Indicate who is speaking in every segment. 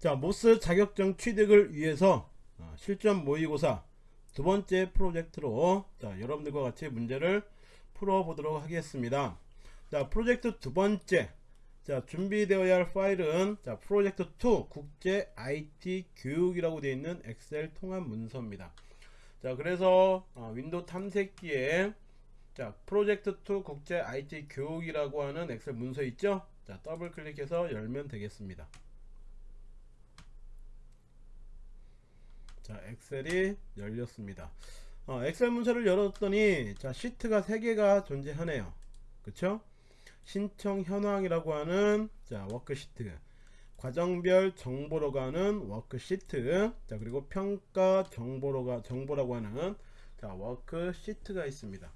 Speaker 1: 자 MOS 자격증 취득을 위해서 어, 실전 모의고사 두 번째 프로젝트로 자 여러분들과 같이 문제를 풀어보도록 하겠습니다. 자 프로젝트 두 번째. 자 준비되어야 할 파일은 자 프로젝트 2 국제 IT 교육이라고 되어 있는 엑셀 통합 문서입니다. 자 그래서 어, 윈도우 탐색기에 자 프로젝트 2 국제 IT 교육이라고 하는 엑셀 문서 있죠? 자 더블 클릭해서 열면 되겠습니다 자 엑셀이 열렸습니다. 어, 엑셀 문서를 열었더니 자 시트가 3개가 존재하네요. 그쵸? 신청 현황이라고 하는 자 워크시트. 과정별 정보로 가는 워크시트. 자 그리고 평가 정보로 가 정보라고 하는 자 워크시트가 있습니다.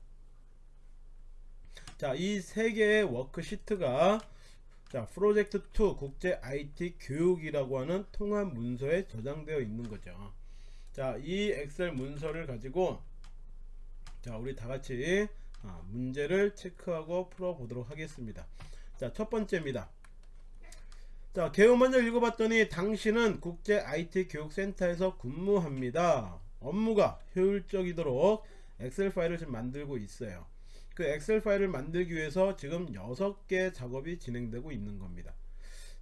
Speaker 1: 자이 세 개의 워크시트가 자 프로젝트 2 국제 IT 교육이라고 하는 통합 문서에 저장되어 있는 거죠 자 이 엑셀 문서를 가지고 자 우리 다같이 아, 문제를 체크하고 풀어 보도록 하겠습니다. 자 첫 번째입니다. 자 개요 먼저 읽어봤더니 당신은 국제 IT 교육센터에서 근무합니다. 업무가 효율적이도록 엑셀 파일을 지금 만들고 있어요. 그 엑셀 파일을 만들기 위해서 지금 6개 작업이 진행되고 있는 겁니다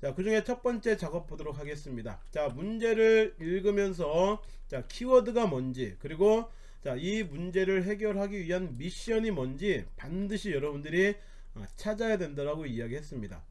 Speaker 1: 자, 그 중에 첫 번째 작업 보도록 하겠습니다. 자, 문제를 읽으면서 자, 키워드가 뭔지 그리고 자, 이 문제를 해결하기 위한 미션이 뭔지 반드시 여러분들이 어, 찾아야 된다라고 이야기했습니다.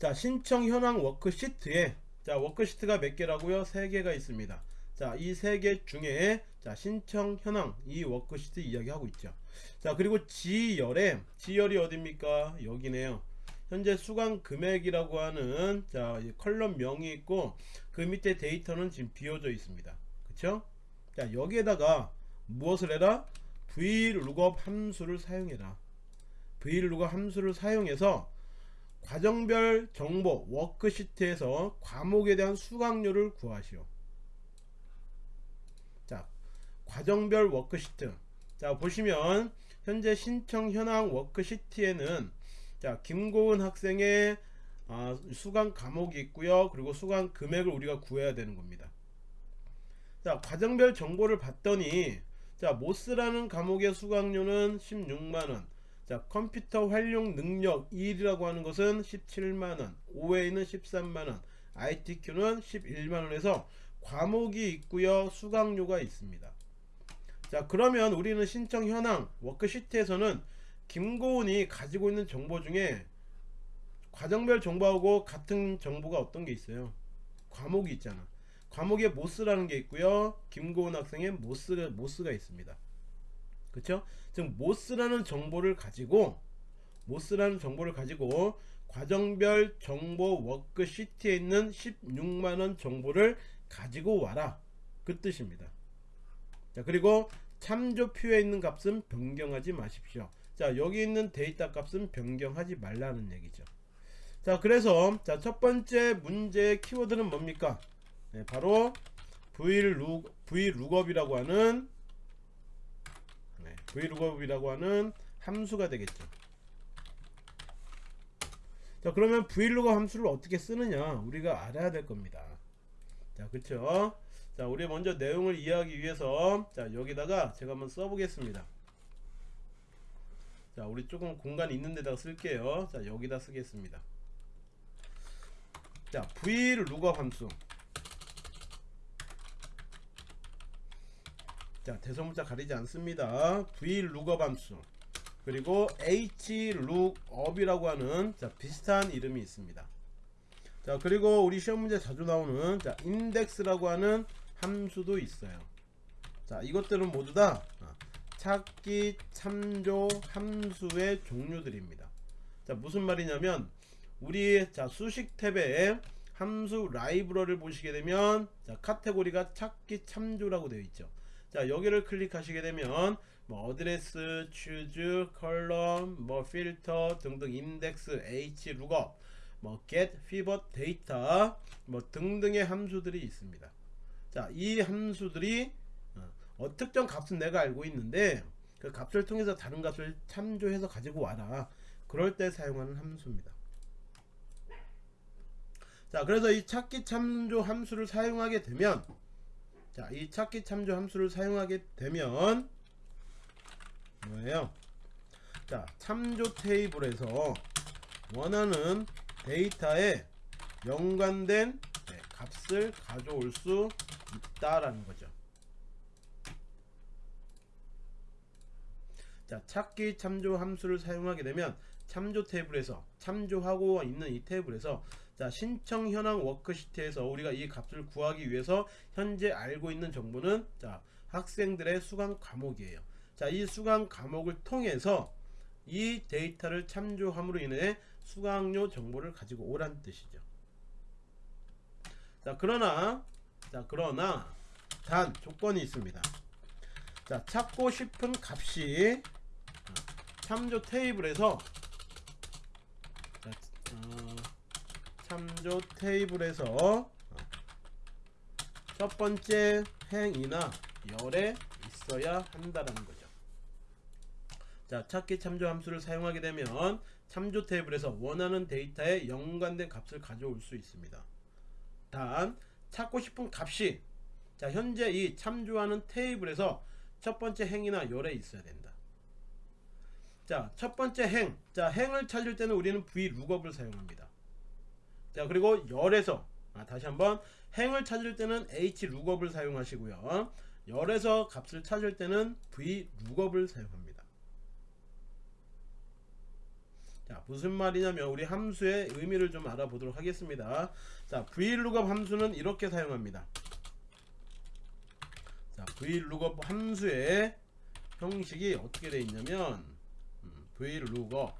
Speaker 1: 자, 신청 현황 워크시트에 자, 워크시트가 몇 개라고요? 세 개가 있습니다. 자, 이 세 개 중에 자, 신청 현황 이 워크시트 이야기하고 있죠. 자, 그리고 지열에 지열이 어딥니까? 여기네요. 현재 수강 금액이라고 하는 자 컬럼 명이 있고 그 밑에 데이터는 지금 비워져 있습니다. 그쵸? 자 여기에다가 무엇을 해라? vlookup 함수를 사용해라. vlookup 함수를 사용해서 과정별 정보 워크시트에서 과목에 대한 수강료를 구하시오. 자 과정별 워크시트. 자 보시면 현재 신청 현황 워크시트에는 자 김고은 학생의 아, 수강 과목이 있고요. 그리고 수강 금액을 우리가 구해야 되는 겁니다. 자 과정별 정보를 봤더니 자 MOS라는 과목의 수강료는 16만원. 자 컴퓨터 활용 능력 1이라고 하는 것은 17만원. OA는 13만원. ITQ는 11만원에서 과목이 있고요. 수강료가 있습니다. 자 그러면 우리는 신청 현황 워크시트에서는 김고은이 가지고 있는 정보 중에 과정별 정보하고 같은 정보가 어떤 게 있어요? 과목이 있잖아. 과목에 MOS라는 게 있고요. 김고은 학생의 MOS, MOS가 있습니다. 그쵸? 즉 MOS라는 정보를 가지고 MOS라는 정보를 가지고 과정별 정보 워크시트에 있는 16만원 정보를 가지고 와라. 그 뜻입니다. 자 그리고 참조표에 있는 값은 변경하지 마십시오 자 여기 있는 데이터 값은 변경하지 말라는 얘기죠. 자 그래서 자 첫 번째 문제의 키워드는 뭡니까? 네, 바로 vlook, vlookup이라고 하는 네, vlookup이라고 하는 함수가 되겠죠. 자 그러면 vlookup 함수를 어떻게 쓰느냐? 우리가 알아야 될 겁니다. 자 그쵸? 자 우리 먼저 내용을 이해하기 위해서 자 여기다가 제가 한번 써보겠습니다 자 우리 조금 공간 있는 데다가 쓸게요. 자 여기다 쓰겠습니다. 자 vlookup 함수? 자 대소문자 가리지 않습니다. Vlookup 함수? 그리고 hlookup이라고 하는 자 비슷한 이름이 있습니다. 자 그리고 우리 시험 문제 자주 나오는 자 index라고 하는 함수도 있어요. 자 이것들은 모두 다 찾기 참조 함수의 종류들입니다. 자 무슨 말이냐면 우리 자 수식 탭에 함수 라이브러를 보시게 되면 자 카테고리가 찾기 참조라고 되어 있죠. 자 여기를 클릭하시게 되면 뭐 address, choose, column, 뭐 필터 등등 index, hlookup, 뭐 get, pivot, data 뭐 등등의 함수들이 있습니다. 자 이 함수들이 어, 특정 값은 내가 알고 있는데 그 값을 통해서 다른 값을 참조해서 가지고 와라. 그럴 때 사용하는 함수입니다. 자 그래서 이 찾기 참조 함수를 사용하게 되면 자 이 찾기 참조 함수를 사용하게 되면 뭐예요? 자 참조 테이블에서 원하는 데이터에 연관된 네, 값을 가져올 수 있다라는 거죠 자 찾기 참조 함수를 사용하게 되면 참조 테이블에서 참조하고 있는 이 테이블에서 자 신청 현황 워크시트에서 우리가 이 값을 구하기 위해서 현재 알고 있는 정보는 자 학생들의 수강 과목이에요. 자이 수강 과목을 통해서 이 데이터를 참조함으로 인해 수강료 정보를 가지고 오란 뜻이죠. 자 그러나 자 그러나 단 조건이 있습니다. 자 찾고 싶은 값이 어, 참조 테이블에서 자, 어, 참조 테이블에서 어, 첫 번째 행이나 열에 있어야 한다라는 거죠. 자, 찾기 참조 함수를 사용하게 되면 참조 테이블에서 원하는 데이터에 연관된 값을 가져올 수 있습니다. 단 찾고 싶은 값이 자, 현재 이 참조하는 테이블에서 첫 번째 행이나 열에 있어야 된다. 자, 첫 번째 행. 자, 행을 찾을 때는 우리는 vlookup을 사용합니다. 자, 그리고 열에서 아, 다시 한번 행을 찾을 때는 hlookup을 사용하시고요. 열에서 값을 찾을 때는 vlookup을 사용합니다. 자, 무슨 말이냐면 우리 함수의 의미를 좀 알아보도록 하겠습니다. 자, vlookup 함수는 이렇게 사용합니다. 자, vlookup 함수의 형식이 어떻게 되어 있냐면 음, vlookup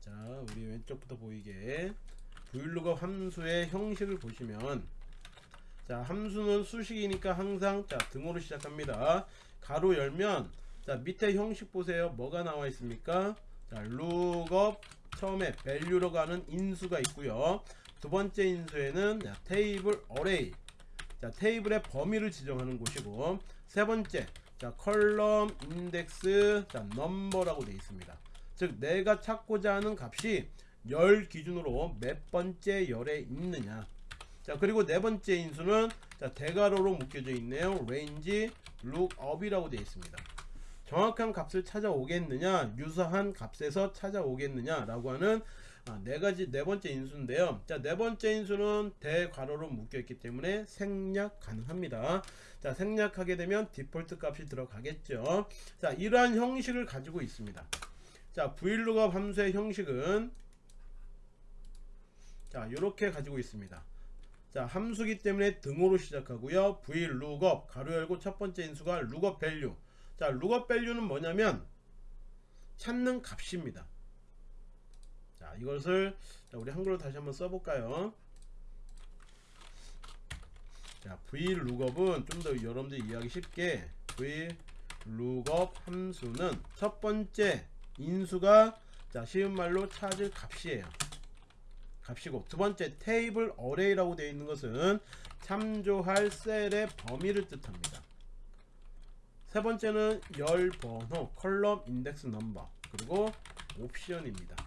Speaker 1: 자, 우리 왼쪽부터 보이게 vlookup 함수의 형식을 보시면 자, 함수는 수식이니까 항상 자, 등호로 시작합니다. 가로 열면 자, 밑에 형식 보세요. 뭐가 나와 있습니까? 자, lookup 처음에 value로 가는 인수가 있고요. 두 번째 인수에는 자, 테이블 array 자 테이블의 범위를 지정하는 곳이고 세 번째 자 컬럼 인덱스 자 넘버라고 되어 있습니다. 즉 내가 찾고자 하는 값이 열 기준으로 몇 번째 열에 있느냐. 자 그리고 네 번째 인수는 자 대괄호로 묶여져 있네요. range lookup이라고 되어 있습니다. 정확한 값을 찾아오겠느냐 유사한 값에서 찾아오겠느냐 라고 하는 아, 네 가지 네 번째 인수인데요. 자, 네 번째 인수는 대괄호로 묶여 있기 때문에 생략 가능합니다. 자, 생략하게 되면 디폴트 값이 들어가겠죠. 자, 이러한 형식을 가지고 있습니다. 자, vlookup 함수의 형식은 자, 이렇게 가지고 있습니다. 자, 함수기 때문에 등호로 시작하고요. vlookup 가로 열고 첫 번째 인수가 lookup value. 자, lookup value는 뭐냐면 찾는 값입니다. 자 이것을 자, 우리 한글로 다시 한번 써볼까요? 자 vlookup은 좀 더 여러분들 이해하기 쉽게. vlookup 함수는 첫 번째 인수가 자 쉬운 말로 찾을 값이에요. 값이고 두 번째 테이블 어레이라고 되어 있는 것은 참조할 셀의 범위를 뜻합니다. 세 번째는 열 번호 컬럼 인덱스 넘버 그리고 옵션입니다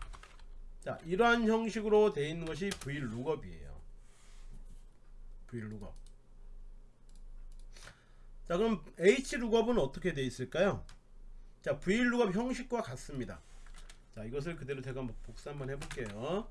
Speaker 1: 자 이러한 형식으로 되어 있는 것이 vlookup이에요. vlookup 자 그럼 hlookup은 어떻게 되어 있을까요? 자 vlookup 형식과 같습니다. 자 이것을 그대로 제가 한번 복사 한번 해볼게요.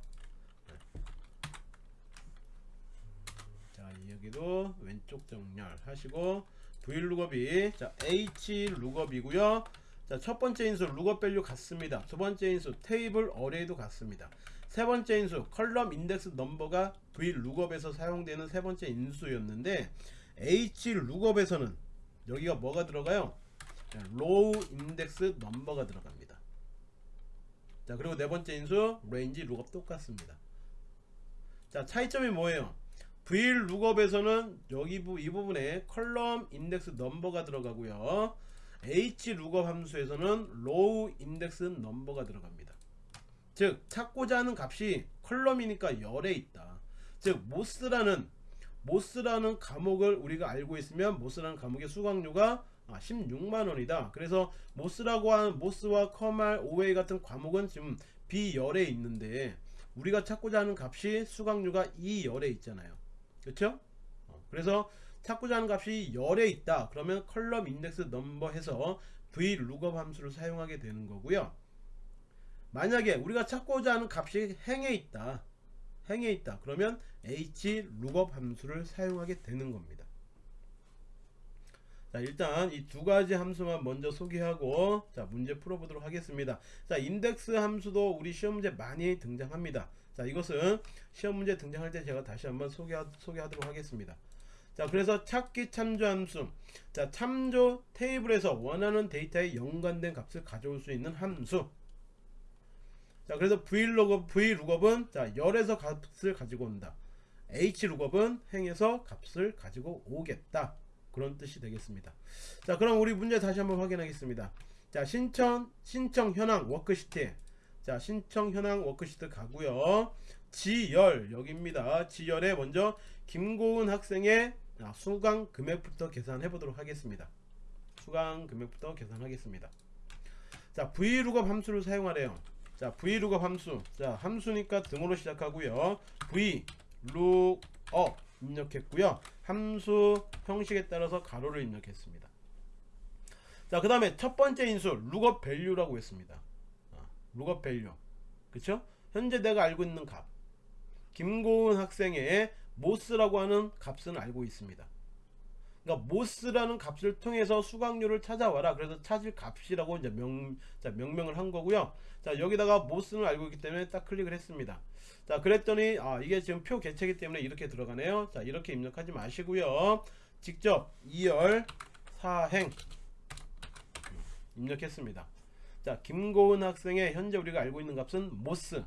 Speaker 1: 자 여기도 왼쪽 정렬 하시고 vlookup이 자 hlookup이고요 자, 첫 번째 인수 value 같습니다. 두 번째 인수 table array도 같습니다. 세 번째 인수 column index number가 vlookup에서 사용되는 세 번째 인수였는데 hlookup에서는 여기가 뭐가 들어가요? row 인덱스 넘버가 들어갑니다. 자, 그리고 네 번째 인수 range lookup 똑같습니다. 자, 차이점이 뭐예요? vlookup에서는 여기 이 부분에 column index number가 들어가고요. Hlookup 함수에서는 row index number가 들어갑니다. 즉 찾고자 하는 값이 column이니까 열에 있다. 즉 MOS라는 MOS라는 과목을 우리가 알고 있으면 MOS라는 과목의 수강료가 16만원이다. 아, 그래서 MOS라고 하는 MOS와 컴활, OA 같은 과목은 지금 비열에 있는데 우리가 찾고자 하는 값이 수강료가 이 열에 있잖아요 그렇죠 그래서 찾고자 하는 값이 열에 있다. 그러면 컬럼 인덱스 넘버 해서 v lookup 함수를 사용하게 되는 거고요. 만약에 우리가 찾고자 하는 값이 행에 있다. 행에 있다. 그러면 h lookup 함수를 사용하게 되는 겁니다. 자 일단 이 두 가지 함수만 먼저 소개하고 자 문제 풀어보도록 하겠습니다. 자 인덱스 함수도 우리 시험 문제 많이 등장합니다. 자 이것은 시험 문제 등장할 때 제가 다시 한번 소개하, 소개하도록 하겠습니다 자 그래서 찾기 참조 함수 자 참조 테이블에서 원하는 데이터에 연관된 값을 가져올 수 있는 함수 자 그래서 vlookup, vlookup은 자 열에서 값을 가지고 온다. Hlookup은 행에서 값을 가지고 오겠다. 그런 뜻이 되겠습니다. 자 그럼 우리 문제 다시 한번 확인하겠습니다. 자 신청 신청 현황 워크시트. 자 신청 현황 워크시트 가고요. G열 여기입니다. G열에 먼저 김고은 학생의 아, 수강 금액부터 계산해 보도록 하겠습니다. 수강 금액부터 계산하겠습니다. 자 vlookup 함수를 사용하래요. 자 vlookup 함수. 자 함수니까 등호로 시작하고요. Vlookup 입력했고요. 함수 형식에 따라서 괄호를 입력했습니다. 자그 다음에 첫 번째 인수 lookup value라고 했습니다. 아, lookup value. 그쵸? 현재 내가 알고 있는 값. 김고은 학생의 모스라고 하는 값은 알고 있습니다. 그러니까 모스라는 값을 통해서 수강료를 찾아와라. 그래서 찾을 값이라고 이제 명, 자, 명명을 한 거고요. 자 여기다가 모스는 알고 있기 때문에 딱 클릭을 했습니다. 자 그랬더니 아 이게 지금 표 개체이기 때문에 이렇게 들어가네요. 자 이렇게 입력하지 마시고요. 직접 E열 사행 입력했습니다. 자 김고은 학생의 현재 우리가 알고 있는 값은 MOS.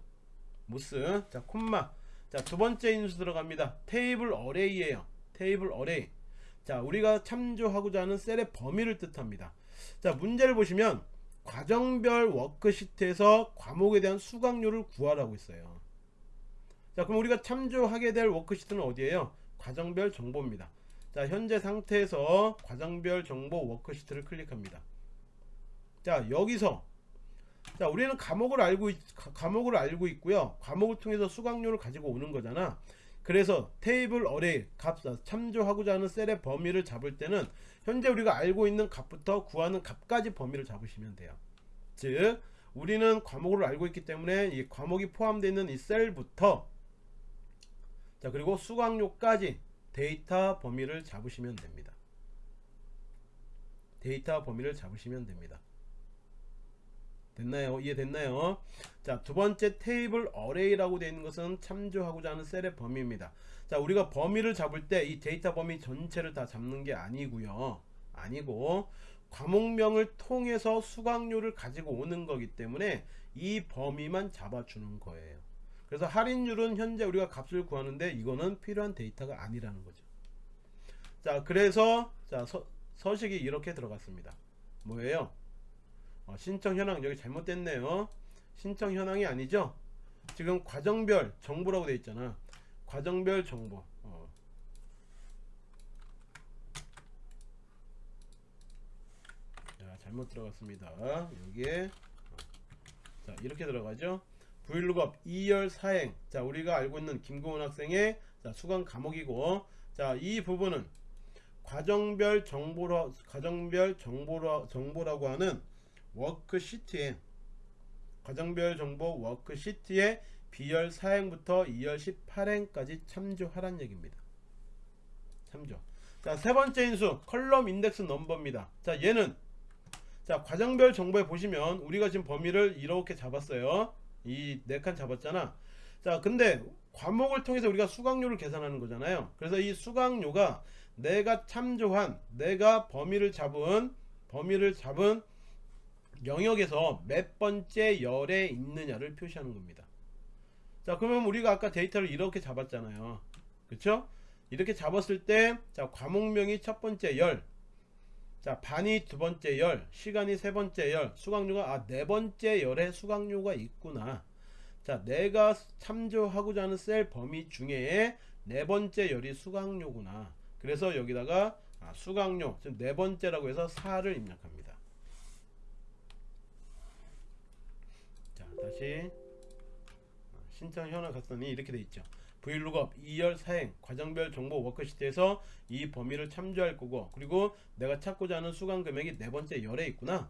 Speaker 1: MOS. 자 콤마 자 두번째 인수 들어갑니다. table array에요. table array. 자 우리가 참조하고자 하는 셀의 범위를 뜻합니다. 자 문제를 보시면 과정별 워크시트에서 과목에 대한 수강료를 구하라고 있어요. 자 그럼 우리가 참조하게 될 워크시트는 어디에요? 과정별 정보입니다. 자 현재 상태에서 과정별 정보 워크시트를 클릭합니다. 자 여기서 자 우리는 과목을 알고 있, 과목을 알고 있고요. 과목을 통해서 수강료를 가지고 오는 거잖아. 그래서 table array 값 참조하고자 하는 셀의 범위를 잡을 때는 현재 우리가 알고 있는 값부터 구하는 값까지 범위를 잡으시면 돼요. 즉 우리는 과목을 알고 있기 때문에 이 과목이 포함되어 있는 이 셀부터 자 그리고 수강료까지 데이터 범위를 잡으시면 됩니다. 데이터 범위를 잡으시면 됩니다 됐나요? 이해됐나요? 자, 두 번째 table array라고 되어 있는 것은 참조하고자 하는 셀의 범위입니다. 자, 우리가 범위를 잡을 때 이 데이터 범위 전체를 다 잡는 게 아니고요. 아니고 과목명을 통해서 수강료를 가지고 오는 거기 때문에 이 범위만 잡아주는 거예요. 그래서 할인율은 현재 우리가 값을 구하는데 이거는 필요한 데이터가 아니라는 거죠. 자, 그래서 자, 서, 서식이 이렇게 들어갔습니다. 뭐예요? 어, 신청 현황 여기 잘못됐네요. 신청 현황이 아니죠? 지금 과정별 정보라고 되어 있잖아. 과정별 정보. 어. 자, 잘못 들어갔습니다. 여기에 어. 자 이렇게 들어가죠. vlookup E열 사행. 자 우리가 알고 있는 김고은 학생의 자, 수강 과목이고. 자 이 부분은 과정별 정보라 과정별 정보라 정보라고 하는 워크시트에 과정별 정보 워크시트에 B열 4행부터 E열 18행까지 참조하란 얘기입니다. 참조. 자, 세 번째 인수 컬럼 인덱스 넘버입니다. 자, 얘는 자, 과정별 정보에 보시면 우리가 지금 범위를 이렇게 잡았어요. 이 네 칸 잡았잖아. 자, 근데 과목을 통해서 우리가 수강료를 계산하는 거잖아요. 그래서 이 수강료가 내가 참조한 내가 범위를 잡은 범위를 잡은 영역에서 몇 번째 열에 있느냐를 표시하는 겁니다. 자 그러면 우리가 아까 데이터를 이렇게 잡았잖아요. 그쵸? 이렇게 잡았을 때 자 과목명이 첫 번째 열 자 반이 두 번째 열 시간이 세 번째 열 수강료가 아 네 번째 열에 수강료가 있구나. 자 내가 참조하고자 하는 셀 범위 중에 네 번째 열이 수강료구나. 그래서 여기다가 아, 수강료 지금 네 번째라고 해서 4를 입력합니다 다시 신청 현황 갔더니 이렇게 돼 있죠. vlookup E열 사행 과정별 정보 워크시트에서 이 범위를 참조할 거고 그리고 내가 찾고자 하는 수강 금액이 네 번째 열에 있구나.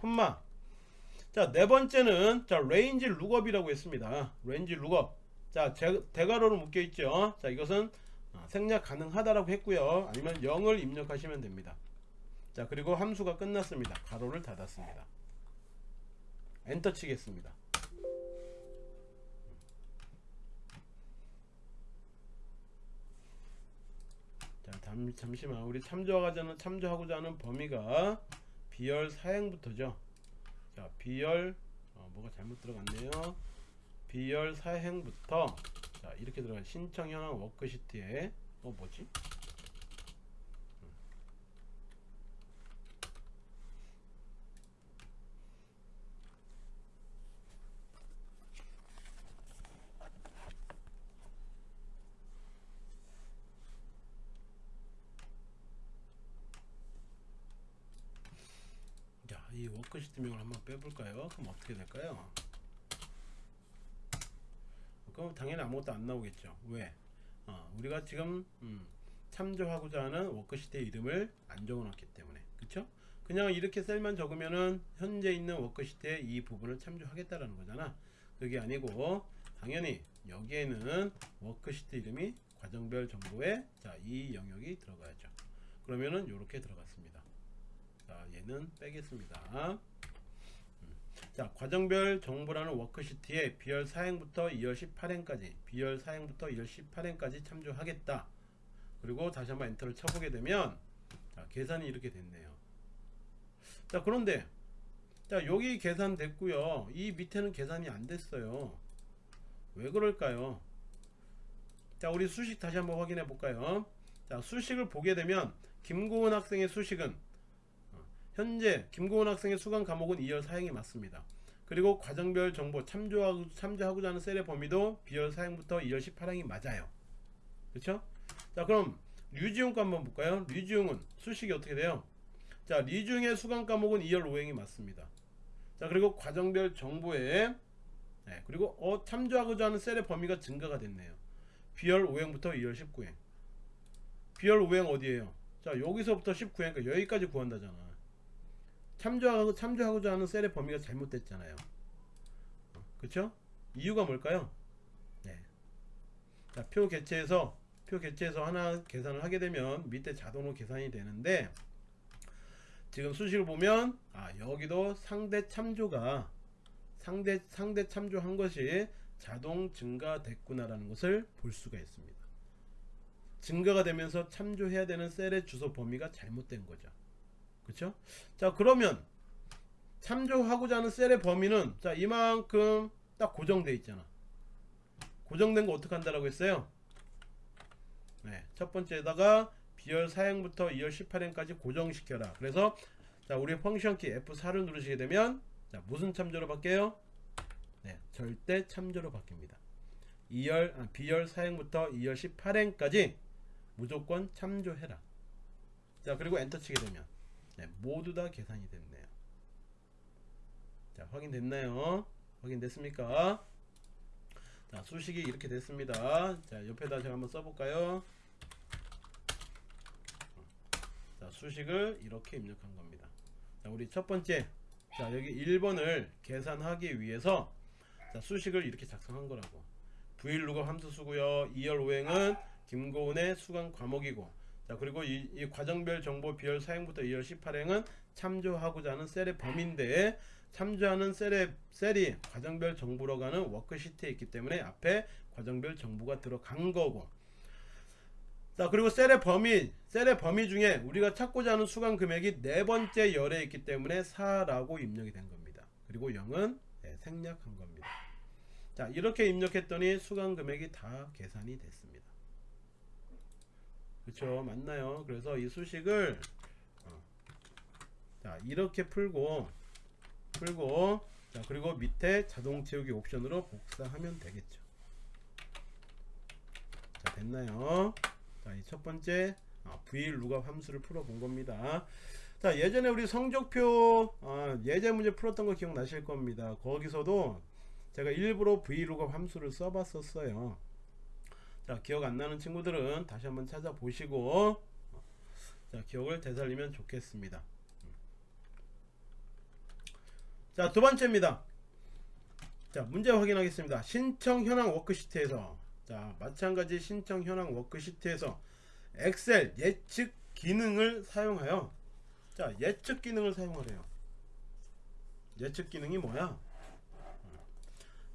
Speaker 1: 콤마 자, 네 번째는 자, range lookup이라고 했습니다. range lookup. 자, 제, 대괄호로 묶여 있죠. 자, 이것은 어, 생략 가능하다라고 했고요. 아니면 0을 입력하시면 됩니다. 자, 그리고 함수가 끝났습니다. 괄호를 닫았습니다. 엔터 치겠습니다. 자, 잠, 잠시만. 우리 참조하고자 하는, 참조하고자 하는 범위가 B열 사행부터죠. 자 B열 어, 뭐가 잘못 들어갔네요 B열 사행부터 자 이렇게 들어가 신청 현황 워크시트에 어 뭐지 자, 이 워크시트명을 한번 빼볼까요? 그럼 어떻게 될까요? 그럼 당연히 아무것도 안 나오겠죠. 왜? 어, 우리가 지금 음, 참조하고자 하는 워크시트의 이름을 안 적어놨기 때문에 그쵸? 그냥 이렇게 셀만 적으면은 현재 있는 워크시트의 이 부분을 참조하겠다라는 거잖아. 그게 아니고 당연히 여기에는 워크시트 이름이 과정별 정보에 자 이 영역이 들어가야죠. 그러면은 이렇게 들어갔습니다. 자 얘는 빼겠습니다 음. 자 과정별 정보라는 워크시트에 비열 4행부터 2열 18행까지 비열 4행부터 2열 18행까지 참조하겠다. 그리고 다시 한번 엔터를 쳐보게 되면 자 계산이 이렇게 됐네요. 자 그런데 자 여기 계산 됐고요. 이 밑에는 계산이 안 됐어요. 왜 그럴까요? 자 우리 수식 다시 한번 확인해 볼까요? 자 수식을 보게 되면 김고은 학생의 수식은 현재 김고은 학생의 수강 과목은 2열 사행이 맞습니다. 그리고 과정별 정보 참조하고, 참조하고자 하는 셀의 범위도 B열 사행부터 2열 18행이 맞아요. 그렇죠? 자 그럼 류지용 거 한번 볼까요? 류지용은 수식이 어떻게 돼요? 자 류지용의 수강 과목은 2열 5행이 맞습니다. 자 그리고 과정별 정보에 네, 그리고 어, 참조하고자 하는 셀의 범위가 증가가 됐네요. B열 5행부터 2열 19행 B열 5행 어디에요? 자 여기서부터 19행 그러니까 여기까지 구한다잖아. 참조하고 참조하고자 하는 셀의 범위가 잘못됐잖아요. 그렇죠? 이유가 뭘까요? 네. 자, 표 개체에서 표 개체에서 하나 계산을 하게 되면 밑에 자동으로 계산이 되는데 지금 수식을 보면 아, 여기도 상대 참조가 상대 상대 참조한 것이 자동 증가됐구나라는 것을 볼 수가 있습니다. 증가가 되면서 참조해야 되는 셀의 주소 범위가 잘못된 거죠. 그쵸? 자 그러면 참조하고자 하는 셀의 범위는 자 이만큼 딱 고정돼 있잖아. 고정된 거 어떻게 한다라고 했어요? 네, 첫 번째에다가 비열 4행부터 2열 18행까지 고정시켜라. 그래서 자 우리 펑션 키 F4를 누르시게 되면 자 무슨 참조로 바뀌어요? 네, 절대 참조로 바뀝니다. 2열 아, 비열 4행부터 2열 18행까지 무조건 참조해라. 자 그리고 엔터 치게 되면 네, 모두 다 계산이 됐네요. 자, 확인됐나요? 확인됐습니까? 자, 수식이 이렇게 됐습니다. 자, 옆에다 제가 한번 써볼까요? 자, 수식을 이렇게 입력한 겁니다. 자, 우리 첫 번째. 자, 여기 1번을 계산하기 위해서 자, 수식을 이렇게 작성한 거라고. vlookup 함수 쓰고요. E열 5행은 김고은의 수강 과목이고 자 그리고 이, 이, 과정별 정보 B열 사행부터 E열 18행은 참조하고자 하는 셀의 범위인데 참조하는 셀의 셀이 과정별 정보로 가는 워크시트에 있기 때문에 앞에 과정별 정보가 들어간 거고. 자 그리고 셀의 범위 셀의 범위 중에 우리가 찾고자 하는 수강 금액이 네 번째 열에 있기 때문에 4라고 입력이 된 겁니다. 그리고 0은 네, 생략한 겁니다. 자 이렇게 입력했더니 수강 금액이 다 계산이 됐습니다 그쵸 맞나요? 그래서 이 수식을 어, 자 이렇게 풀고 풀고 자 그리고 밑에 자동 채우기 옵션으로 복사하면 되겠죠. 자 됐나요? 자이 첫 번째 어, VL 룩업 함수를 풀어 본 겁니다. 자 예전에 우리 성적표 어, 예제 문제 풀었던 거 기억나실 겁니다. 거기서도 제가 일부러 vlookup 함수를 써봤었어요 자 기억 안 나는 친구들은 다시 한번 찾아보시고 자 기억을 되살리면 좋겠습니다. 자 두번째입니다. 자 문제 확인하겠습니다. 신청 현황 워크시트에서. 자 마찬가지 신청 현황 워크시트에서 엑셀 예측 기능을 사용하여 자 예측 기능을 사용하래요. 예측 기능이 뭐야?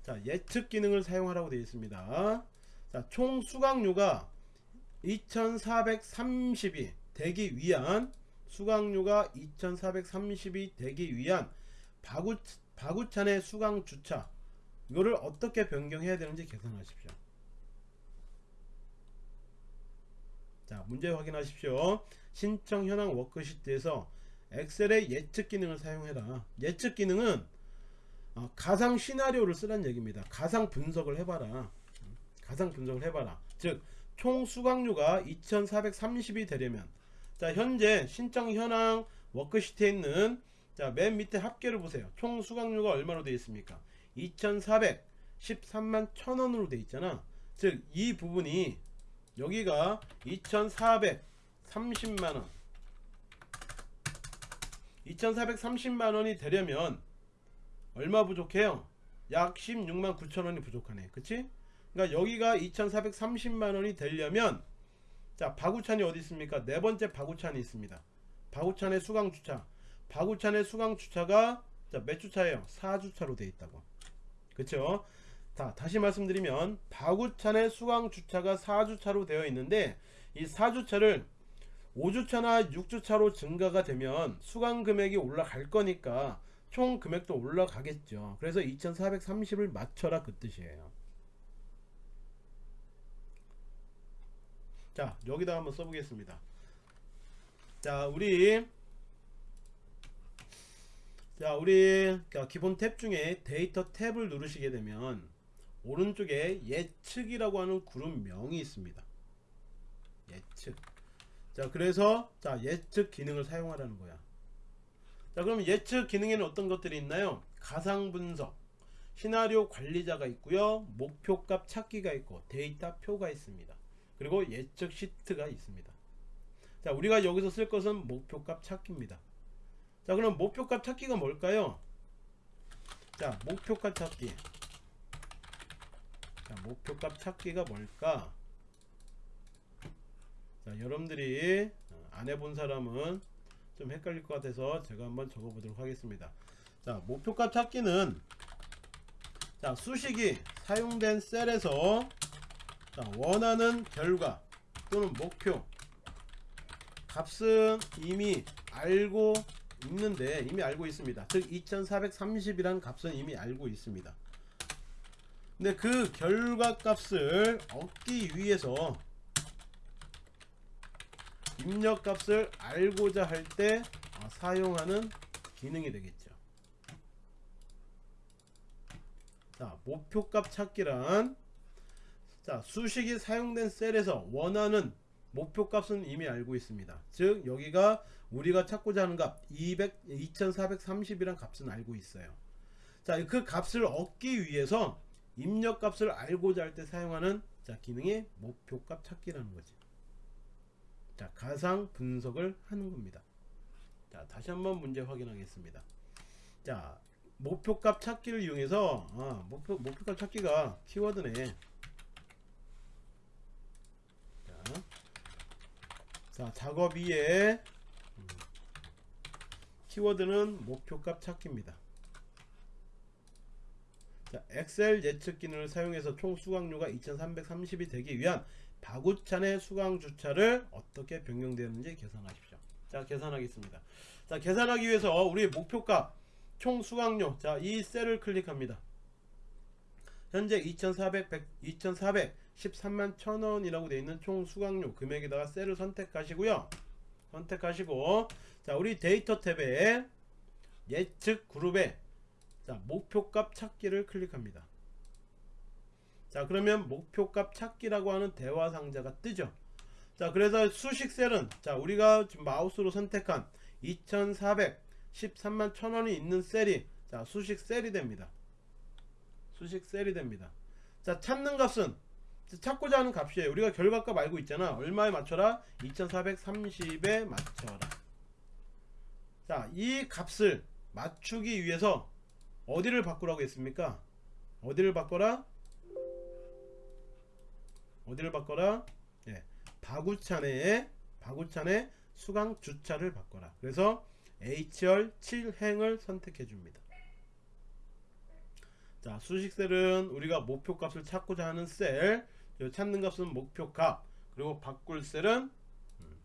Speaker 1: 자 예측 기능을 사용하라고 되어 있습니다 자, 총 수강료가 2430이 되기 위한 수강료가 2430이 되기 위한 바구, 바구찬의 수강 주차 이거를 어떻게 변경해야 되는지 계산하십시오. 자 문제 확인하십시오. 신청 현황 워크시트에서 엑셀의 예측 기능을 사용해라. 예측 기능은 어, 가상 시나리오를 쓰란 얘기입니다. 가상 분석을 해봐라 가상 분석을 해봐라. 즉 총 수강료가 2430이 되려면 자 현재 신청 현황 워크시트에 있는 자 맨 밑에 합계를 보세요. 총 수강료가 얼마로 되어 있습니까? 2413만 1000원으로 되어 있잖아. 즉 이 부분이 여기가 2430만원. 2430만원이 되려면 얼마 부족해요? 약 16만 9천원이 부족하네. 그치 그러니까 여기가 2430만원이 되려면 자 바구찬이 어디 있습니까? 네 번째 바구찬이 있습니다. 바구찬의 수강주차. 바구찬의 수강주차가 자몇 주차예요? 4주차로 되어 있다고. 그쵸? 자 다시 말씀드리면 바구찬의 수강주차가 4주차로 되어 있는데 이 4주차를 5주차나 6주차로 증가가 되면 수강 금액이 올라갈 거니까 총 금액도 올라가겠죠. 그래서 2430을 맞춰라 그 뜻이에요 자 여기다 한번 써보겠습니다. 자 우리 자 우리 기본 탭 중에 데이터 탭을 누르시게 되면 오른쪽에 예측이라고 하는 그룹명이 있습니다. 예측. 자 그래서 자 예측 기능을 사용하라는 거야. 자 그럼 예측 기능에는 어떤 것들이 있나요? 가상 분석 시나리오 관리자가 있고요 목표값 찾기가 있고 데이터 표가 있습니다 그리고 예측 시트가 있습니다. 자 우리가 여기서 쓸 것은 목표값 찾기입니다. 자 그럼 목표값 찾기가 뭘까요? 자 목표값 찾기. 자 목표값 찾기가 뭘까? 자 여러분들이 안 해본 사람은 좀 헷갈릴 것 같아서 제가 한번 적어 보도록 하겠습니다. 자 목표값 찾기는 자 수식이 사용된 셀에서 자, 원하는 결과 또는 목표. 값은 이미 알고 있는데 이미 알고 있습니다. 즉 2430이라는 값은 이미 알고 있습니다. 근데 그 결과 값을 얻기 위해서 입력 값을 알고자 할때 어, 사용하는 기능이 되겠죠. 자 목표값 찾기란 자 수식이 사용된 셀에서 원하는 목표값은 이미 알고 있습니다. 즉 여기가 우리가 찾고자 하는 값 200, 2430이란 값은 알고 있어요. 자그 값을 얻기 위해서 입력값을 알고자 할 때 사용하는 자 기능이 목표값 찾기라는 거지. 자 가상 분석을 하는 겁니다. 자 다시 한번 문제 확인하겠습니다. 자 목표값 찾기를 이용해서 아, 목표, 목표값 찾기가 키워드네 자 작업 위에 음, 키워드는 목표값 찾기입니다. 자, 엑셀 예측 기능을 사용해서 총 수강료가 2330이 되기 위한 바구찬의 수강 주차를 어떻게 변경되는지 계산하십시오. 자 계산하겠습니다. 자 계산하기 위해서 우리 목표값 총 수강료. 자 이 셀을 클릭합니다. 현재 2400 100, 2400 13만 1000원이라고 되어 있는 총 수강료 금액에다가 셀을 선택하시고요. 선택하시고 자 우리 데이터 탭에 예측 그룹에 자 목표값 찾기를 클릭합니다. 자 그러면 목표값 찾기라고 하는 대화 상자가 뜨죠. 자 그래서 수식 셀은 자 우리가 마우스로 선택한 2413만 1000원이 있는 셀이 자 수식 셀이 됩니다. 수식 셀이 됩니다. 자 찾는 값은 찾고자 하는 값이에요. 우리가 결과값 알고 있잖아. 얼마에 맞춰라? 2430에 맞춰라. 자 이 값을 맞추기 위해서 어디를 바꾸라고 했습니까? 어디를 바꿔라? 어디를 바꿔라? 예, 바구찬에 바구찬에 수강 주차를 바꿔라. 그래서 HR 7행을 선택해 줍니다. 자 수식셀은 우리가 목표값을 찾고자 하는 셀 찾는 값은 목표값. 그리고 바꿀 셀은 음,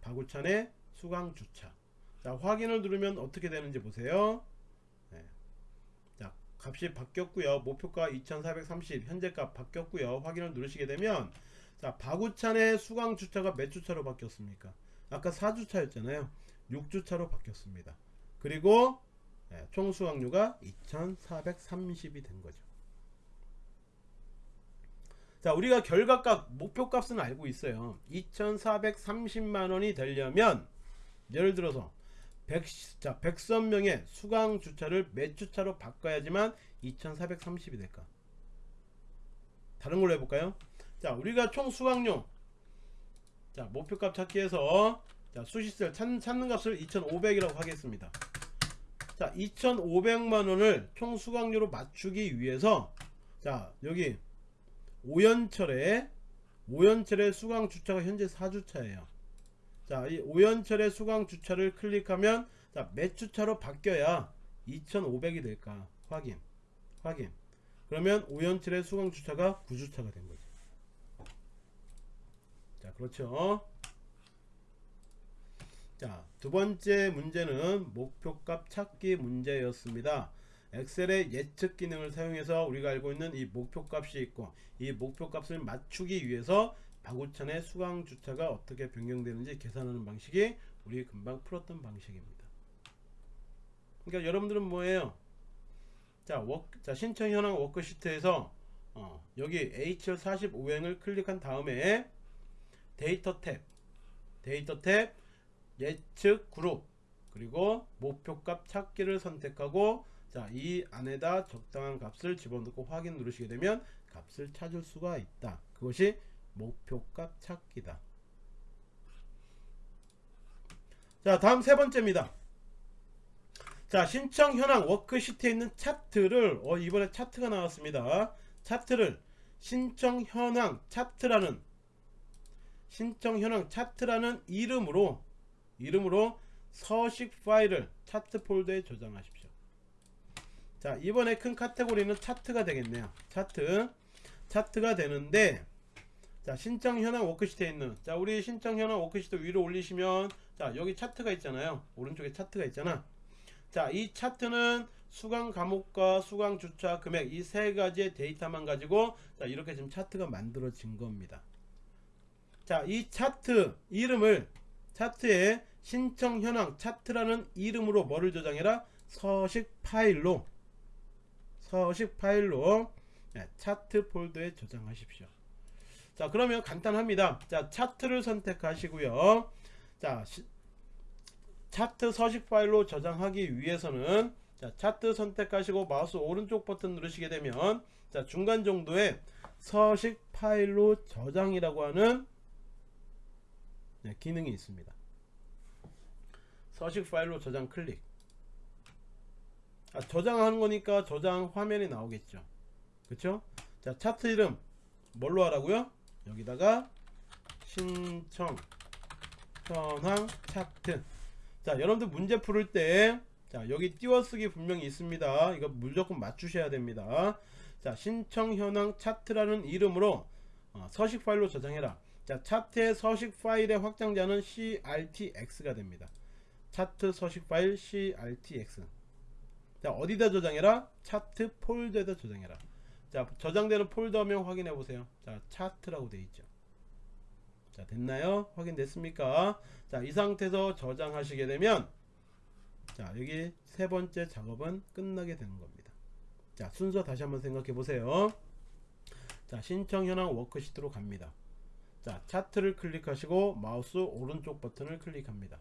Speaker 1: 바구찬의 수강 주차. 자 확인을 누르면 어떻게 되는지 보세요. 네. 자 값이 바뀌었고요. 목표가 2430 현재값 바뀌었고요. 확인을 누르시게 되면 자 바구찬의 수강 주차가 몇 주차로 바뀌었습니까? 아까 4주차였잖아요. 6주차로 바뀌었습니다. 그리고 네, 총 수강료가 2430이 된 거죠 자 우리가 결과값 목표값은 알고 있어요. 2430만원이 되려면 예를 들어서 100, 자, 100선명의 수강 주차를 몇 주차로 바꿔야지만 2430이 될까? 다른 걸로 해볼까요? 자 우리가 총 수강료. 자 목표값 찾기 위해서 자 수시셀 찾는, 찾는 값을 2500이라고 하겠습니다. 자 2500만원을 총 수강료로 맞추기 위해서 자 여기 오연철의 오연철의 수강 주차가 현재 4주차예요. 자 이 오연철의 수강 주차를 클릭하면 자몇 주차로 바뀌어야 2500이 될까? 확인 확인. 그러면 오연철의 수강 주차가 9주차가 된 거죠 자 그렇죠? 자 두번째 문제는 목표값 찾기 문제였습니다 엑셀의 예측 기능을 사용해서 우리가 알고 있는 이 목표값이 있고 이 목표값을 맞추기 위해서 바구천의 수강 주차가 어떻게 변경되는지 계산하는 방식이 우리 금방 풀었던 방식입니다. 그러니까 여러분들은 뭐예요? 자, 워크, 자 신청 현황 워크시트에서 어, 여기 H열 45행을 클릭한 다음에 데이터 탭 데이터 탭 예측 그룹 그리고 목표값 찾기를 선택하고 자 이 안에다 적당한 값을 집어넣고 확인 누르시게 되면 값을 찾을 수가 있다. 그것이 목표값 찾기다. 자 다음 세 번째입니다. 자 신청 현황 워크시트에 있는 차트를 어 이번에 차트가 나왔습니다. 차트를 신청 현황 차트라는 신청 현황 차트라는 이름으로 이름으로 서식 파일을 차트 폴더에 저장하십시오 자 이번에 큰 카테고리는 차트가 되겠네요. 차트. 차트가 되는데 자 신청 현황 워크시트에 있는 자 우리 신청 현황 워크시트 위로 올리시면 자 여기 차트가 있잖아요. 오른쪽에 차트가 있잖아. 자 이 차트는 수강 과목과 수강 주차 금액 이 세 가지의 데이터만 가지고 자 이렇게 지금 차트가 만들어진 겁니다. 자 이 차트 이름을 차트에 신청 현황 차트라는 이름으로 뭐를 저장해라? 서식 파일로 서식 파일로 네, 차트 폴더에 저장하십시오. 자 그러면 간단합니다. 자 차트를 선택하시고요. 자 시, 차트 서식 파일로 저장하기 위해서는 자 차트 선택하시고 마우스 오른쪽 버튼 누르시게 되면 자 중간 정도에 서식 파일로 저장이라고 하는 네, 기능이 있습니다. 서식 파일로 저장 클릭 아, 저장하는 거니까 저장 화면이 나오겠죠. 그쵸? 자 차트 이름 뭘로 하라고요? 여기다가 신청 현황 차트. 자 여러분들 문제 풀을 때 자 여기 띄워쓰기 분명히 있습니다. 이거 무조건 맞추셔야 됩니다. 자 신청 현황 차트라는 이름으로 어, 서식 파일로 저장해라. 자 차트의 서식 파일의 확장자는 CRTX가 됩니다. 차트 서식 파일 CRTX 자 어디다 저장해라? 차트 폴더에다 저장해라. 자 저장되는 폴더명 확인해 보세요. 자 차트라고 되어 있죠. 자 됐나요? 확인됐습니까? 자 이 상태에서 저장하시게 되면 자 여기 세 번째 작업은 끝나게 되는 겁니다. 자 순서 다시 한번 생각해 보세요. 자 신청 현황 워크시트로 갑니다. 자 차트를 클릭하시고 마우스 오른쪽 버튼을 클릭합니다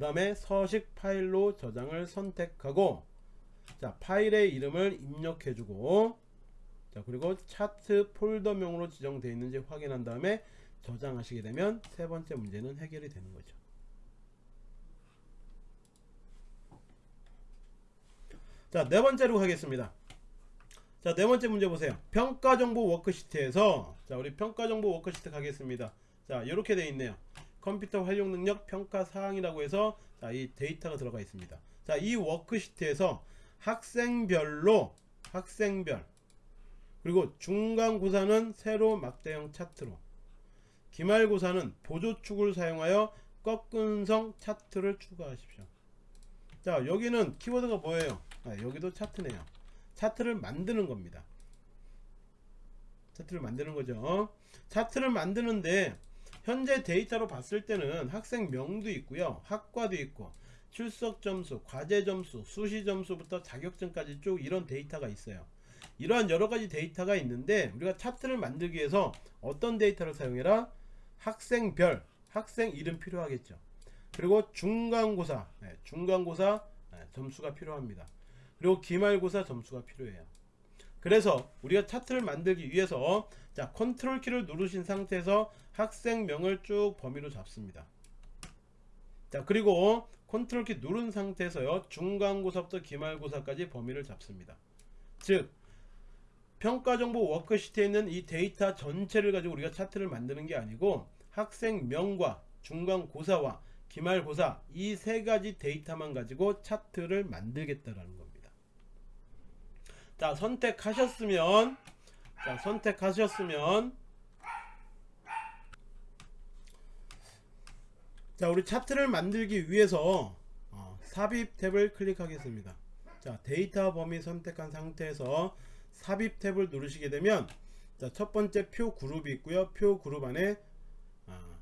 Speaker 1: 그 다음에 서식 파일로 저장을 선택하고 자 파일의 이름을 입력해 주고 자 그리고 차트 폴더명으로 지정되어 있는지 확인한 다음에 저장하시게 되면 세 번째 문제는 해결이 되는 거죠. 자, 네 번째로 가겠습니다. 자, 네 번째 문제 보세요. 평가 정보 워크시트에서 자, 우리 평가 정보 워크시트 가겠습니다. 자, 이렇게 돼 있네요. 컴퓨터 활용 능력 평가 사항이라고 해서 자, 이 데이터가 들어가 있습니다. 자, 이 워크시트에서 학생별로 학생별 그리고 중간고사는 세로 막대형 차트로 기말고사는 보조축을 사용하여 꺾은성 차트를 추가하십시오. 자 여기는 키워드가 뭐예요? 아, 여기도 차트네요. 차트를 만드는 겁니다. 차트를 만드는 거죠. 차트를 만드는데 현재 데이터로 봤을 때는 학생 명도 있고요. 학과도 있고 출석 점수, 과제 점수, 수시 점수부터 자격증까지 쭉 이런 데이터가 있어요. 이러한 여러 가지 데이터가 있는데 우리가 차트를 만들기 위해서 어떤 데이터를 사용해라? 학생별, 학생 이름 필요하겠죠. 그리고 중간고사, 네, 중간고사 네, 점수가 필요합니다. 그리고 기말고사 점수가 필요해요. 그래서 우리가 차트를 만들기 위해서 자 컨트롤 키를 누르신 상태에서 학생명을 쭉 범위로 잡습니다. 자 그리고 컨트롤 키 누른 상태에서요 중간고사부터 기말고사까지 범위를 잡습니다. 즉 평가정보 워크시트에 있는 이 데이터 전체를 가지고 우리가 차트를 만드는 게 아니고 학생명과 중간고사와 기말고사 이 세 가지 데이터만 가지고 차트를 만들겠다라는 겁니다. 자 선택하셨으면 자 선택하셨으면 자 우리 차트를 만들기 위해서 어, 삽입 탭을 클릭하겠습니다. 자 데이터 범위 선택한 상태에서 삽입 탭을 누르시게 되면 자, 첫 번째 표 그룹이 있고요. 표 그룹 안에 아,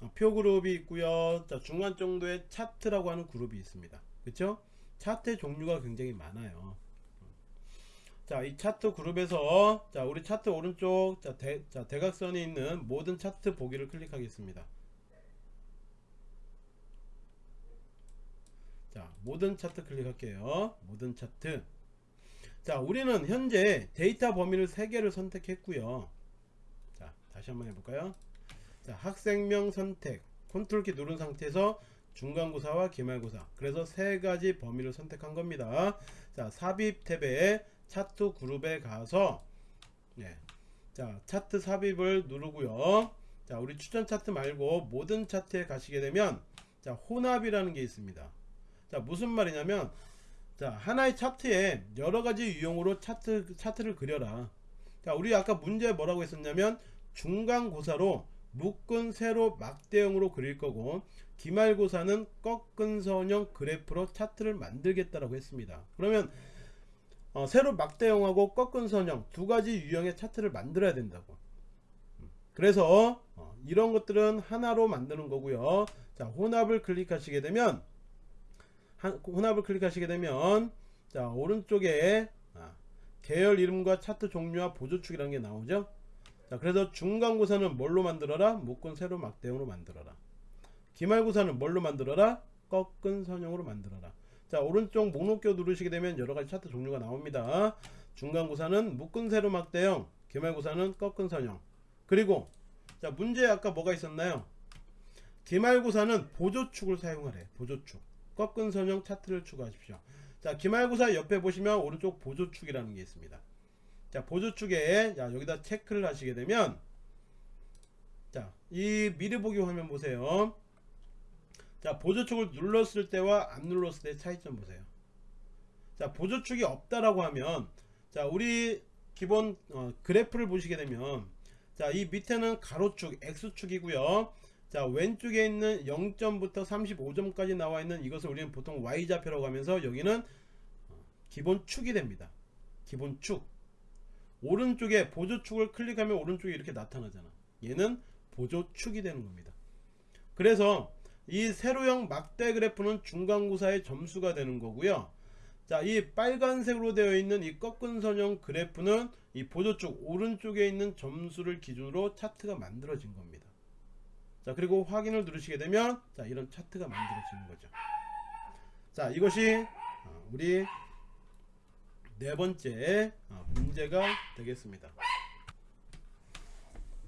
Speaker 1: 아, 표 그룹이 있고요. 자, 중간 정도의 차트라고 하는 그룹이 있습니다. 그렇죠? 차트의 종류가 굉장히 많아요. 자, 이 차트 그룹에서 자, 우리 차트 오른쪽 자, 대, 자, 대각선이 있는 모든 차트 보기를 클릭하겠습니다. 자, 모든 차트 클릭할게요. 모든 차트. 자 우리는 현재 데이터 범위를 3개를 선택했고요. 자 다시 한번 해볼까요? 자 학생명 선택. 컨트롤 키 누른 상태에서 중간고사와 기말고사. 그래서 세 가지 범위를 선택한 겁니다. 자 삽입 탭에 차트 그룹에 가서 네. 자 차트 삽입을 누르고요. 자 우리 추천 차트 말고 모든 차트에 가시게 되면 자 혼합이라는 게 있습니다 자 무슨 말이냐면 자 하나의 차트에 여러가지 유형으로 차트, 차트를 그려라. 자 우리 아까 문제 뭐라고 했었냐면 중간고사로 묶은 세로 막대형으로 그릴 거고 기말고사는 꺾은 선형 그래프로 차트를 만들겠다라고 했습니다. 그러면 어, 세로 막대형하고 꺾은 선형 두 가지 유형의 차트를 만들어야 된다고. 그래서 어, 이런 것들은 하나로 만드는 거고요. 자 혼합을 클릭하시게 되면 혼합을 클릭하시게 되면 자 오른쪽에 아, 계열 이름과 차트 종류와 보조축이라는 게 나오죠? 자 그래서 중간고사는 뭘로 만들어라? 묶은 세로 막대형으로 만들어라. 기말고사는 뭘로 만들어라? 꺾은 선형으로 만들어라. 자 오른쪽 목록표 누르시게 되면 여러가지 차트 종류가 나옵니다. 중간고사는 묶은 세로 막대형 기말고사는 꺾은 선형. 그리고 자 문제 아까 뭐가 있었나요? 기말고사는 보조축을 사용하래 보조축 꺾은 선형 차트를 추가하십시오. 자, 기말고사 옆에 보시면 오른쪽 보조축이라는 게 있습니다. 자, 보조축에 자, 여기다 체크를 하시게 되면 자, 이 미리 보기 화면 보세요. 자, 보조축을 눌렀을 때와 안 눌렀을 때 차이점 보세요. 자, 보조축이 없다라고 하면 자, 우리 기본 어, 그래프를 보시게 되면 자, 이 밑에는 가로축, X축이고요. 자 왼쪽에 있는 0점부터 35점까지 나와 있는 이것을 우리는 보통 Y좌표라고 하면서 여기는 기본 축이 됩니다. 기본 축. 오른쪽에 보조축을 클릭하면 오른쪽에 이렇게 나타나잖아. 얘는 보조축이 되는 겁니다. 그래서 이 세로형 막대 그래프는 중간고사의 점수가 되는 거고요. 자 이 빨간색으로 되어 있는 이 꺾은 선형 그래프는 이 보조축 오른쪽에 있는 점수를 기준으로 차트가 만들어진 겁니다 자 그리고 확인을 누르시게 되면 자 이런 차트가 만들어지는 거죠 자 이것이 어, 우리 네 번째 어, 문제가 되겠습니다.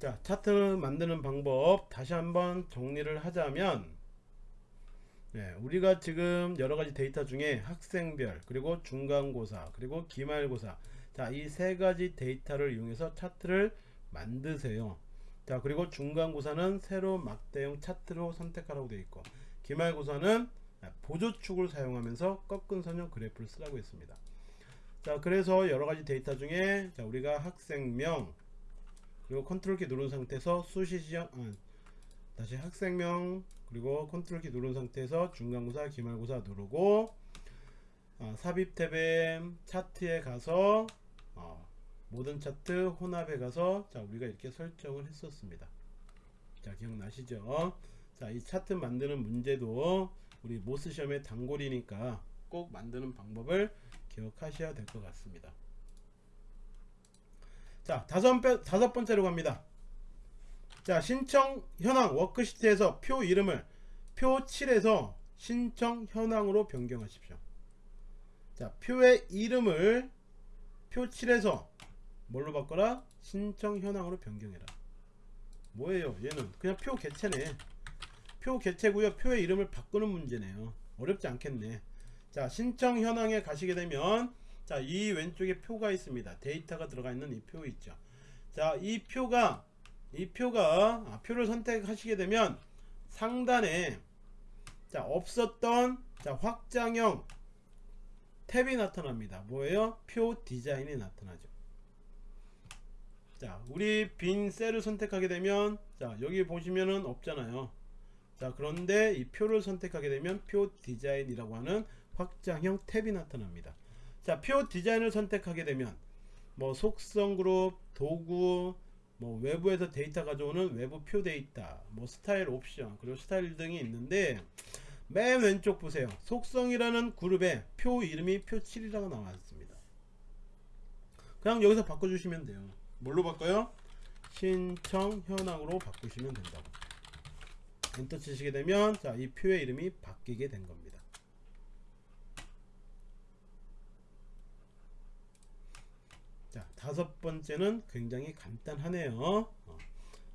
Speaker 1: 자 차트 만드는 방법 다시 한번 정리를 하자면 네, 우리가 지금 여러가지 데이터 중에 학생별 그리고 중간고사 그리고 기말고사 자 이 세 가지 데이터를 이용해서 차트를 만드세요 자 그리고 중간고사는 새로 막대형 차트로 선택하라고 되어 있고 기말고사는 보조축을 사용하면서 꺾은 선형 그래프를 쓰라고 했습니다. 자 그래서 여러가지 데이터 중에 자 우리가 학생명 그리고 컨트롤 키 누른 상태에서 수시 시험 아, 다시 학생명 그리고 컨트롤 키 누른 상태에서 중간고사 기말고사 누르고 어, 삽입 탭에 차트에 가서 어, 모든 차트 혼합에 가서 자 우리가 이렇게 설정을 했었습니다. 자 기억나시죠? 자 이 차트 만드는 문제도 우리 모스 시험의 단골이니까 꼭 만드는 방법을 기억하셔야 될 것 같습니다. 자 다섯, 번- 다섯 번째로 갑니다. 자 신청 현황 워크시트에서 표 이름을 표 7에서 신청 현황으로 변경하십시오. 자 표의 이름을 표 7에서 뭘로 바꿔라? 신청 현황으로 변경해라. 뭐예요? 얘는 그냥 표 개체네. 표 개체고요. 표의 이름을 바꾸는 문제네요. 어렵지 않겠네. 자 신청 현황에 가시게 되면 자 이 왼쪽에 표가 있습니다. 데이터가 들어가 있는 이 표 있죠. 자 이 표가 이 표가 아, 표를 선택하시게 되면 상단에 자 없었던 자 확장형 탭이 나타납니다. 뭐예요? 표 디자인이 나타나죠 자 우리 빈 셀을 선택하게 되면 자 여기 보시면은 없잖아요. 자 그런데 이 표를 선택하게 되면 표 디자인이라고 하는 확장형 탭이 나타납니다. 자 표 디자인을 선택하게 되면 뭐 속성 그룹 도구 뭐 외부에서 데이터 가져오는 외부 표 데이터 뭐 스타일 옵션 그리고 스타일 등이 있는데 맨 왼쪽 보세요. 속성이라는 그룹에 표 이름이 표 7이라고 나와 있습니다. 그냥 여기서 바꿔주시면 돼요 뭘로 바꿔요? 신청 현황으로 바꾸시면 된다고. 엔터 치시게 되면 자 이 표의 이름이 바뀌게 된 겁니다. 자 다섯 번째는 굉장히 간단하네요. 어.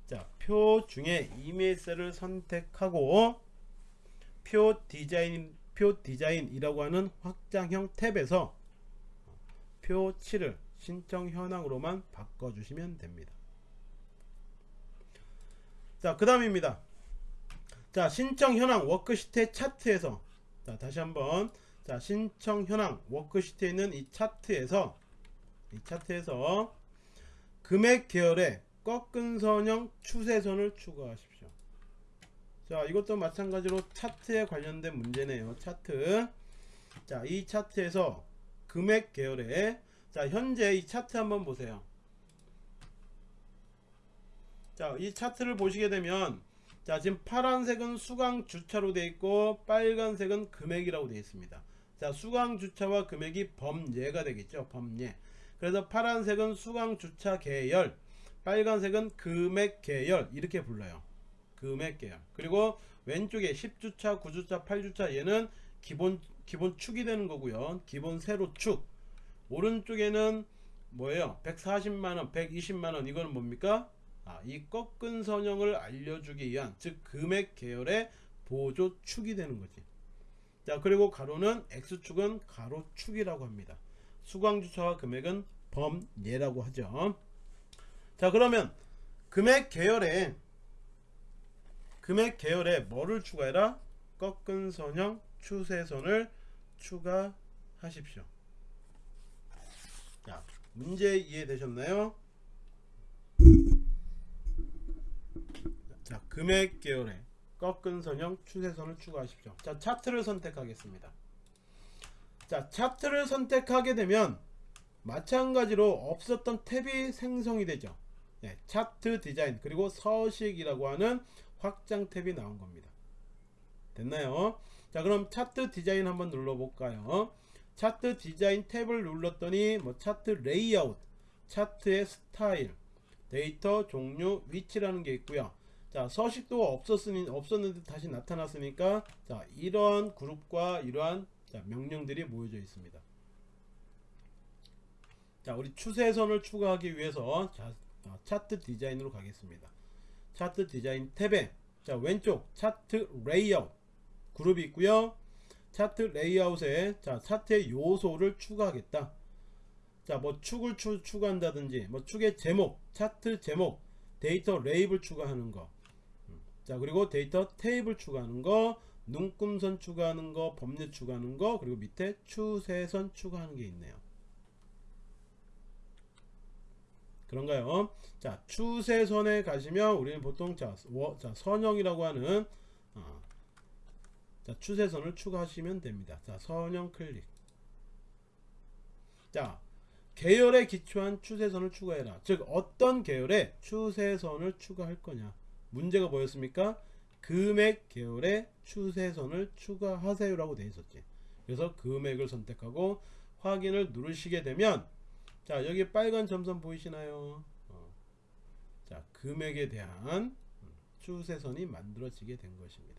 Speaker 1: 자표 중에 이메일 셀을 선택하고 표 디자인 표 디자인이라고 하는 확장형 탭에서 표 7을 신청 현황으로만 바꿔주시면 됩니다. 자, 그 다음입니다. 자, 신청 현황 워크시트의 차트에서 자, 다시 한번 자, 신청 현황 워크시트에 있는 이 차트에서 이 차트에서 금액 계열의 꺾은 선형 추세선을 추가하십시오. 자 이것도 마찬가지로 차트에 관련된 문제네요 차트 자 이 차트에서 금액 계열에 자 현재 이 차트 한번 보세요. 자 이 차트를 보시게 되면 자 지금 파란색은 수강 주차로 되어 있고 빨간색은 금액이라고 되어 있습니다. 자 수강 주차와 금액이 범예가 되겠죠 범예 그래서 파란색은 수강 주차 계열 빨간색은 금액 계열 이렇게 불러요. 금액 계열. 그리고 왼쪽에 10주차 9주차 8주차 얘는 기본 기본 축이 되는 거고요. 기본 세로 축 오른쪽에는 뭐예요? 140만원 120만원. 이거는 뭡니까? 아, 이 꺾은 선형을 알려주기 위한 즉 금액 계열의 보조 축이 되는 거지. 자 그리고 가로는 x축은 가로축이라고 합니다. 수광주차와 금액은 범예라고 하죠. 자 그러면 금액 계열에 금액 계열에 뭐를 추가해라? 꺾은 선형 추세선을 추가하십시오. 자, 문제 이해되셨나요? 자, 금액 계열에 꺾은 선형 추세선을 추가하십시오. 자, 차트를 선택하겠습니다. 자, 차트를 선택하게 되면 마찬가지로 없었던 탭이 생성이 되죠. 네, 차트 디자인 그리고 서식이라고 하는 확장 탭이 나온 겁니다. 됐나요? 자 그럼 차트 디자인 한번 눌러볼까요? 차트 디자인 탭을 눌렀더니 뭐 차트 레이아웃, 차트의 스타일, 데이터 종류, 위치라는 게 있고요. 자 서식도 없었으니 없었는데 다시 나타났으니까 자 이런 그룹과 이러한 자, 명령들이 모여져 있습니다. 자 우리 추세선을 추가하기 위해서 자, 어, 차트 디자인으로 가겠습니다 차트 디자인 탭에 자 왼쪽 차트 레이아웃 그룹이 있고요 차트 레이아웃에 자 차트의 요소를 추가하겠다. 자 뭐 축을 추, 추가한다든지 뭐 축의 제목 차트 제목 데이터 레이블 추가하는 거. 음, 자 그리고 데이터 테이블 추가하는 거 눈금선 추가하는 거 범례 추가하는 거 그리고 밑에 추세선 추가하는 게 있네요. 그런가요? 자 추세선에 가시면 우리는 보통 자, 워, 자 선형이라고 하는 어, 자 추세선을 추가하시면 됩니다. 자 선형 클릭. 자 계열에 기초한 추세선을 추가해라. 즉 어떤 계열에 추세선을 추가할 거냐? 문제가 뭐였습니까? 금액 계열에 추세선을 추가하세요 라고 되어 있었지. 그래서 금액을 선택하고 확인을 누르시게 되면 자 여기 빨간 점선 보이시나요? 어. 자 금액에 대한 음, 추세선이 만들어지게 된 것입니다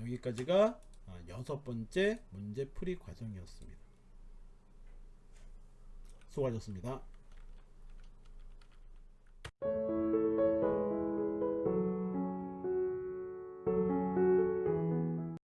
Speaker 1: 여기까지가 어, 여섯 번째 문제 풀이 과정이었습니다. 수고하셨습니다.